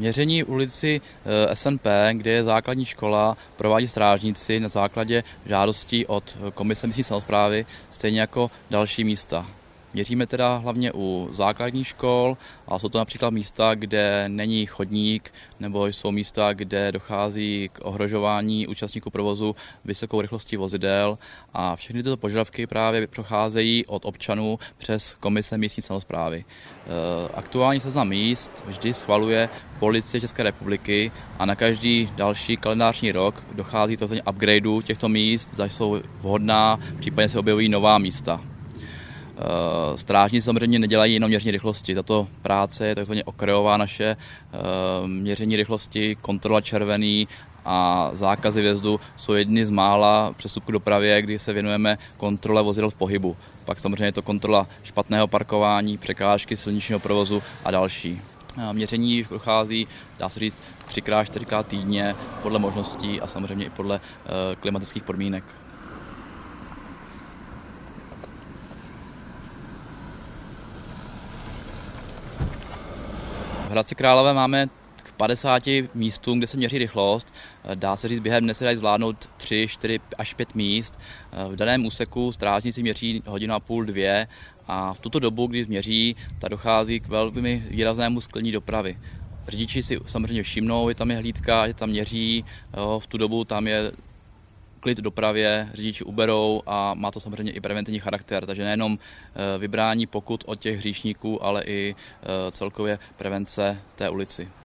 Měření ulici SNP, kde je základní škola, provádí strážníci na základě žádostí od Komise místní samozprávy, stejně jako další místa. Měříme teda hlavně u základních škol a jsou to například místa, kde není chodník nebo jsou místa, kde dochází k ohrožování účastníků provozu vysokou rychlostí vozidel a všechny tyto požadavky právě procházejí od občanů přes komise místní samozprávy. E, aktuální seznam míst vždy schvaluje policie České republiky a na každý další kalendářní rok dochází to upgradeu těchto míst, zaž jsou vhodná, případně se objevují nová místa. Eh, strážníci samozřejmě nedělají jenom měření rychlosti, tato práce je takzvaně okrajová naše eh, měření rychlosti, kontrola červený a zákazy vjezdu jsou jedny z mála přestupků dopravě, kdy se věnujeme kontrole vozidel v pohybu. Pak samozřejmě je to kontrola špatného parkování, překážky silničního provozu a další. Eh, měření prochází, dá se říct, třikrát, čtyřikrát týdně podle možností a samozřejmě i podle klimatických podmínek. V Hradci Králové máme k 50 místům, kde se měří rychlost. Dá se říct, během dne se dají zvládnout 3, 4 až 5 míst. V daném úseku strážníci měří hodinu a půl, dvě a v tuto dobu, kdy měří, ta dochází k velmi výraznému sklení dopravy. Řidiči si samozřejmě všimnou, je tam je hlídka, že tam měří, v tu dobu tam je klid dopravě, řidiči uberou a má to samozřejmě i preventivní charakter, takže nejenom eh, vybrání pokut od těch hříšníků, ale i eh, celkově prevence té ulici.